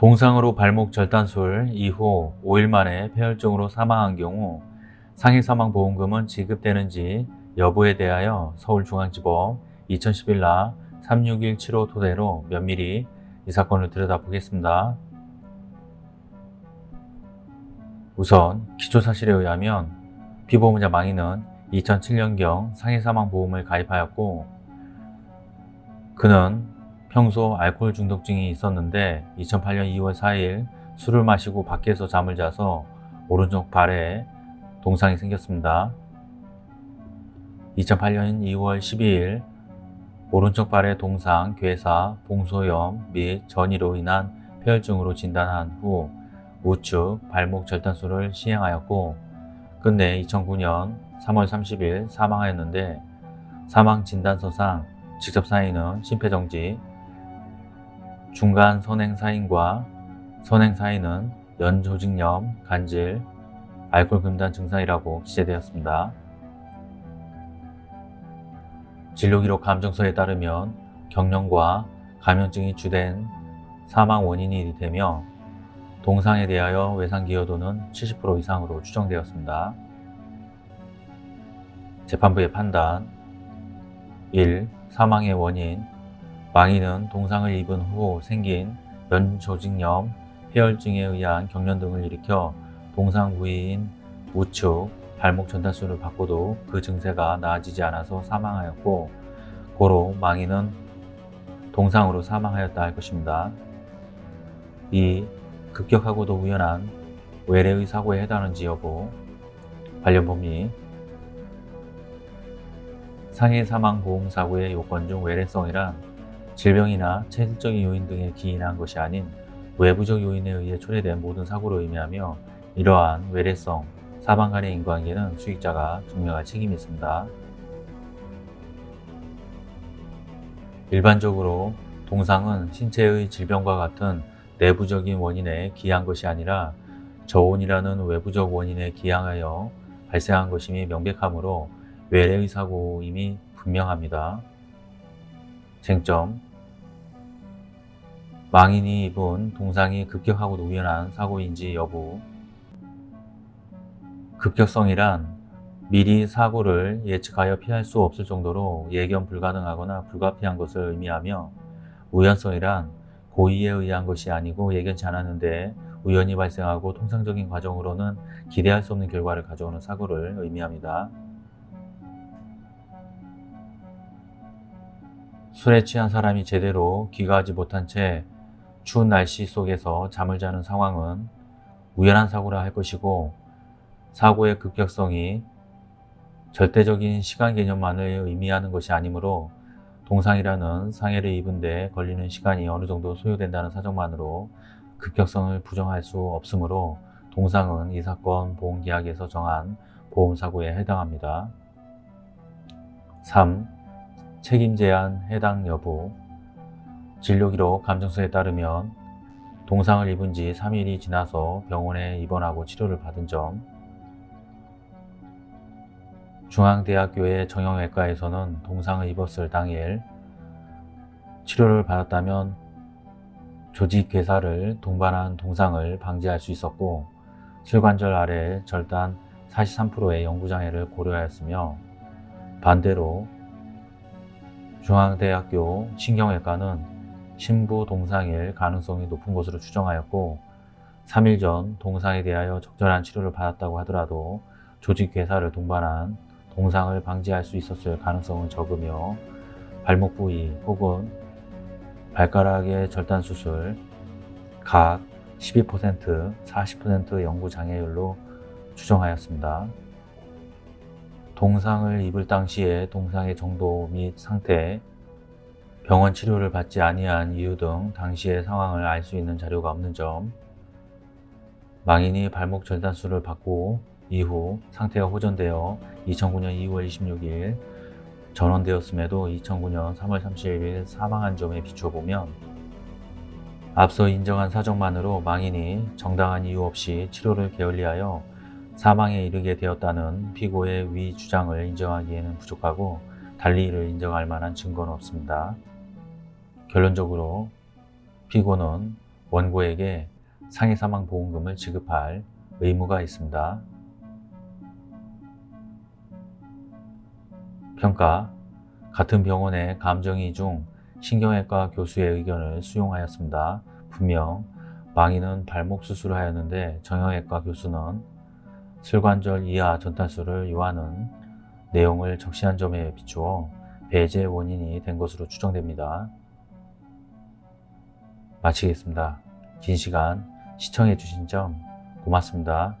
동상으로 발목 절단술 이후 5일 만에 폐혈증으로 사망한 경우 상해사망보험금은 지급되는지 여부에 대하여 서울중앙지법 2011라 36175 토대로 면밀히 이 사건을 들여다보겠습니다. 우선 기초사실에 의하면 피보험자 망인은 2007년경 상해사망보험을 가입하였고 그는 평소 알코올 중독증이 있었는데 2008년 2월 4일 술을 마시고 밖에서 잠을 자서 오른쪽 발에 동상이 생겼습니다. 2008년 2월 12일 오른쪽 발의 동상, 괴사, 봉소염 및 전이로 인한 폐혈증으로 진단한 후 우측 발목 절단술을 시행하였고 끝내 2009년 3월 30일 사망하였는데 사망 진단서상 직접 사인은 심폐정지, 중간 선행사인과 선행사인은 연조직염, 간질, 알코올 금단 증상이라고 기재되었습니다. 진료기록 감정서에 따르면 경련과 감염증이 주된 사망 원인이 되며 동상에 대하여 외상기여도는 70% 이상으로 추정되었습니다. 재판부의 판단 1. 사망의 원인 망인은 동상을 입은 후 생긴 연조직염, 폐혈증에 의한 경련 등을 일으켜 동상 부위인 우측, 발목 전단술을 받고도 그 증세가 나아지지 않아서 사망하였고 고로 망인은 동상으로 사망하였다 할 것입니다. 2. 급격하고도 우연한 외래의 사고에 해당하는지 여부 관련 법리 상해 사망 보험 사고의 요건 중 외래성이란 질병이나 체질적인 요인 등에 기인한 것이 아닌 외부적 요인에 의해 초래된 모든 사고를 의미하며 이러한 외래성, 사망 간의 인과관계는 수익자가 증명할 책임이 있습니다. 일반적으로 동상은 신체의 질병과 같은 내부적인 원인에 기한 것이 아니라 저온이라는 외부적 원인에 기항하여 발생한 것임이 명백하므로 외래의 사고임이 분명합니다. 쟁점 망인이 입은 동상이 급격하고도 우연한 사고인지 여부 급격성이란 미리 사고를 예측하여 피할 수 없을 정도로 예견 불가능하거나 불가피한 것을 의미하며 우연성이란 고의에 의한 것이 아니고 예견치 않았는데 우연히 발생하고 통상적인 과정으로는 기대할 수 없는 결과를 가져오는 사고를 의미합니다. 술에 취한 사람이 제대로 귀가하지 못한 채 추운 날씨 속에서 잠을 자는 상황은 우연한 사고라 할 것이고 사고의 급격성이 절대적인 시간 개념만을 의미하는 것이 아니므로 동상이라는 상해를 입은 데 걸리는 시간이 어느 정도 소요된다는 사정만으로 급격성을 부정할 수 없으므로 동상은 이 사건 보험계약에서 정한 보험사고에 해당합니다. 3. 책임 제한 해당 여부 진료기록 감정서에 따르면 동상을 입은 지 3일이 지나서 병원에 입원하고 치료를 받은 점. 중앙대학교의 정형외과에서는 동상을 입었을 당일 치료를 받았다면 조직 괴사를 동반한 동상을 방지할 수 있었고 실관절 아래 절단 43%의 영구장애를 고려하였으며 반대로 중앙대학교 신경외과는 신부 동상일 가능성이 높은 것으로 추정하였고 3일 전 동상에 대하여 적절한 치료를 받았다고 하더라도 조직 괴사를 동반한 동상을 방지할 수 있었을 가능성은 적으며 발목 부위 혹은 발가락의 절단 수술 각 12%, 40% 연구 장애율로 추정하였습니다. 동상을 입을 당시에 동상의 정도 및 상태, 병원 치료를 받지 아니한 이유 등 당시의 상황을 알 수 있는 자료가 없는 점, 망인이 발목 절단술을 받고 이후 상태가 호전되어 2009년 2월 26일 전원되었음에도 2009년 3월 30일 사망한 점에 비춰보면 앞서 인정한 사정만으로 망인이 정당한 이유 없이 치료를 게을리하여 사망에 이르게 되었다는 피고의 위 주장을 인정하기에는 부족하고 달리 이를 인정할 만한 증거는 없습니다. 결론적으로 피고는 원고에게 상해 사망 보험금을 지급할 의무가 있습니다. 평가 같은 병원의 감정이 중 신경외과 교수의 의견을 수용하였습니다. 분명 망인은 발목 수술을 하였는데 정형외과 교수는 슬관절 이하 전탈수를 요하는 내용을 적시한 점에 비추어 배제 원인이 된 것으로 추정됩니다. 마치겠습니다. 긴 시간 시청해 주신 점 고맙습니다.